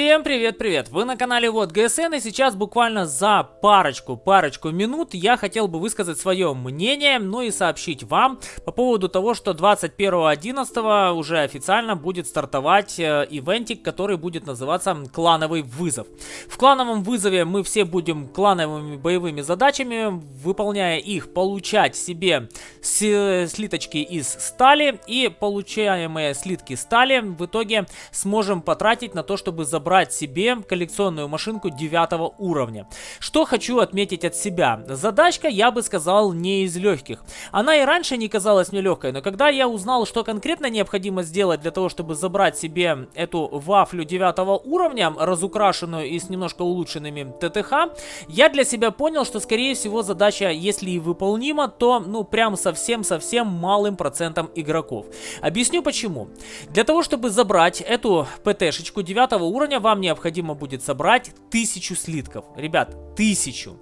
Всем привет-привет! Вы на канале Вот ГСН и сейчас буквально за парочку-парочку минут я хотел бы высказать свое мнение, ну и сообщить вам по поводу того, что 21.11 уже официально будет стартовать э, ивентик, который будет называться Клановый вызов. В клановом вызове мы все будем клановыми боевыми задачами, выполняя их, получать себе слиточки из стали и получаемые слитки стали в итоге сможем потратить на то, чтобы забрать забрать себе коллекционную машинку 9 уровня. Что хочу отметить от себя. Задачка, я бы сказал, не из легких. Она и раньше не казалась мне легкой, но когда я узнал, что конкретно необходимо сделать для того, чтобы забрать себе эту вафлю 9 уровня, разукрашенную и с немножко улучшенными ТТХ, я для себя понял, что скорее всего задача, если и выполнима, то ну прям совсем-совсем малым процентом игроков. Объясню почему. Для того, чтобы забрать эту ПТшечку 9 уровня, уровня вам необходимо будет собрать тысячу слитков. Ребят, тысячу.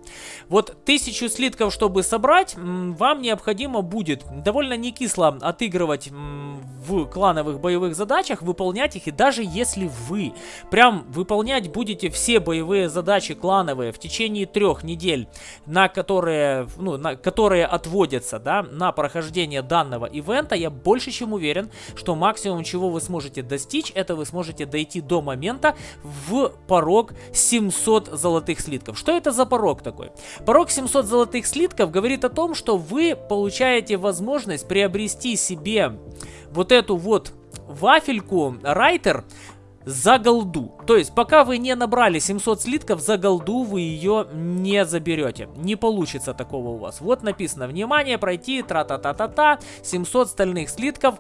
Вот тысячу слитков, чтобы собрать, вам необходимо будет довольно не кисло отыгрывать в клановых боевых задачах, выполнять их. И даже если вы прям выполнять будете все боевые задачи клановые в течение трех недель, на которые, ну, на, которые отводятся да, на прохождение данного ивента, я больше чем уверен, что максимум, чего вы сможете достичь, это вы сможете дойти до момента в порог 700 золотых слитков. Что это за порог такой? Порог 700 золотых слитков говорит о том, что вы получаете возможность приобрести себе вот эту вот вафельку Райтер за голду. То есть, пока вы не набрали 700 слитков, за голду вы ее не заберете. Не получится такого у вас. Вот написано, внимание, пройти, тра-та-та-та-та, 700 стальных слитков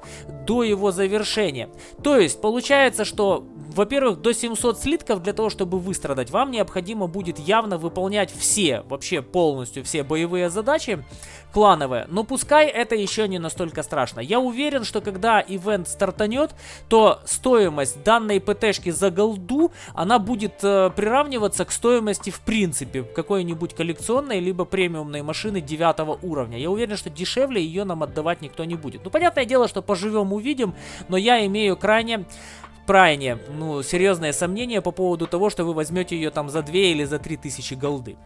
до его завершения. То есть, получается, что во-первых, до 700 слитков для того, чтобы выстрадать, вам необходимо будет явно выполнять все, вообще полностью все боевые задачи клановые. Но пускай это еще не настолько страшно. Я уверен, что когда ивент стартанет, то стоимость данной ПТшки за голду, она будет э, приравниваться к стоимости в принципе какой-нибудь коллекционной либо премиумной машины 9 уровня. Я уверен, что дешевле ее нам отдавать никто не будет. Ну, понятное дело, что поживем увидим, но я имею крайне крайне, ну, серьезное сомнение по поводу того, что вы возьмете ее там за 2 или за 3 тысячи голды.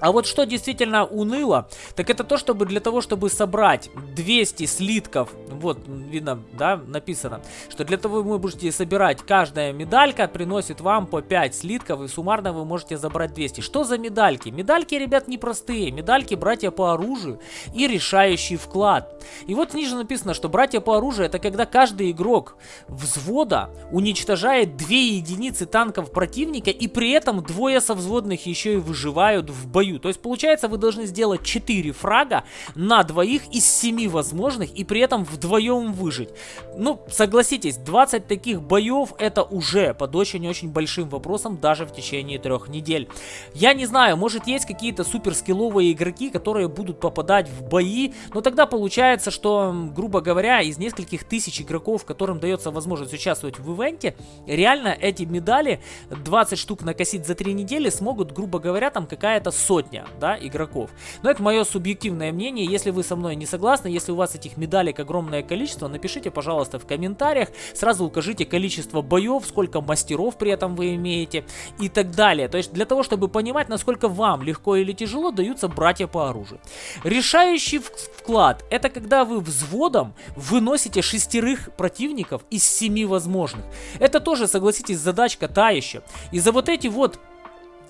А вот что действительно уныло, так это то, чтобы для того, чтобы собрать 200 слитков, вот, видно, да, написано, что для того вы будете собирать, каждая медалька приносит вам по 5 слитков, и суммарно вы можете забрать 200. Что за медальки? Медальки, ребят, непростые. Медальки братья по оружию и решающий вклад. И вот ниже написано, что братья по оружию это когда каждый игрок взвода уничтожает 2 единицы танков противника, и при этом двое со взводных еще и выживают в бою бою. То есть получается вы должны сделать 4 фрага на двоих из 7 возможных и при этом вдвоем выжить. Ну, согласитесь, 20 таких боев это уже под очень-очень большим вопросом даже в течение трех недель. Я не знаю, может есть какие-то супер скилловые игроки, которые будут попадать в бои, но тогда получается, что, грубо говоря, из нескольких тысяч игроков, которым дается возможность участвовать в ивенте, реально эти медали 20 штук накосить за 3 недели смогут, грубо говоря, там какая-то сотня сотня, да, игроков. Но это мое субъективное мнение. Если вы со мной не согласны, если у вас этих медалек огромное количество, напишите, пожалуйста, в комментариях. Сразу укажите количество боев, сколько мастеров при этом вы имеете и так далее. То есть для того, чтобы понимать, насколько вам легко или тяжело даются братья по оружию. Решающий вклад – это когда вы взводом выносите шестерых противников из семи возможных. Это тоже, согласитесь, задачка та еще. И за вот эти вот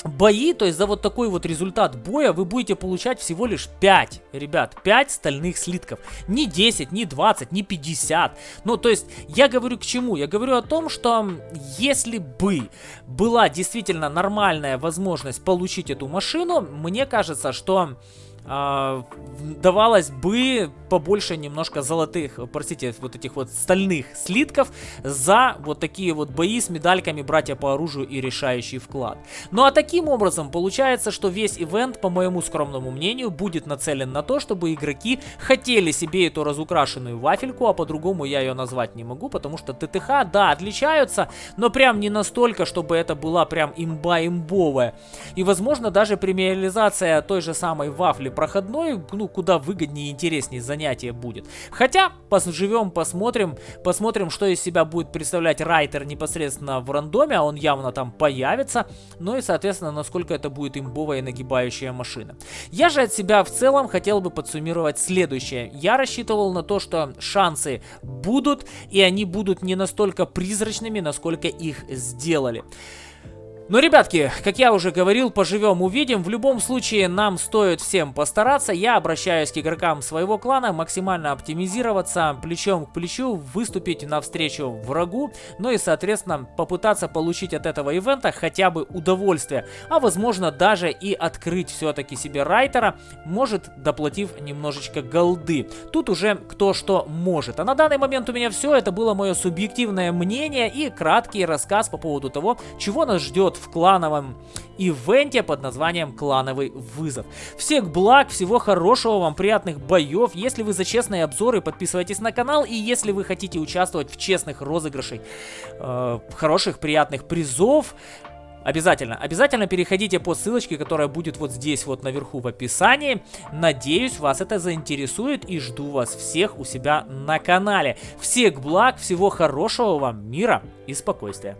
бои, то есть за вот такой вот результат боя вы будете получать всего лишь 5, ребят, 5 стальных слитков. Не 10, не 20, не 50. Ну, то есть я говорю к чему? Я говорю о том, что если бы была действительно нормальная возможность получить эту машину, мне кажется, что э, давалось бы побольше немножко золотых, простите, вот этих вот стальных слитков за вот такие вот бои с медальками братья по оружию и решающий вклад. Ну а таким образом получается, что весь ивент, по моему скромному мнению, будет нацелен на то, чтобы игроки хотели себе эту разукрашенную вафельку, а по-другому я ее назвать не могу, потому что ТТХ, да, отличаются, но прям не настолько, чтобы это была прям имба имбовая. И возможно даже премиализация той же самой вафли проходной, ну, куда выгоднее и интереснее занятие будет. Хотя, поживем, посмотрим, посмотрим, что из себя будет представлять райтер непосредственно в рандоме, а он явно там появится, ну и, соответственно, насколько это будет имбовая и нагибающая машина. Я же от себя в целом хотел бы подсуммировать следующее. Я рассчитывал на то, что шансы будут, и они будут не настолько призрачными, насколько их сделали. Ну, ребятки, как я уже говорил, поживем, увидим. В любом случае, нам стоит всем постараться. Я обращаюсь к игрокам своего клана, максимально оптимизироваться, плечом к плечу, выступить навстречу врагу, ну и, соответственно, попытаться получить от этого ивента хотя бы удовольствие, а возможно даже и открыть все-таки себе райтера, может доплатив немножечко голды. Тут уже кто что может. А на данный момент у меня все, это было мое субъективное мнение и краткий рассказ по поводу того, чего нас ждет в клановом ивенте под названием «Клановый вызов». Всех благ, всего хорошего вам, приятных боев. Если вы за честные обзоры, подписывайтесь на канал. И если вы хотите участвовать в честных розыгрышах, э, хороших, приятных призов, Обязательно, обязательно переходите по ссылочке, которая будет вот здесь вот наверху в описании. Надеюсь, вас это заинтересует и жду вас всех у себя на канале. Всех благ, всего хорошего вам, мира и спокойствия.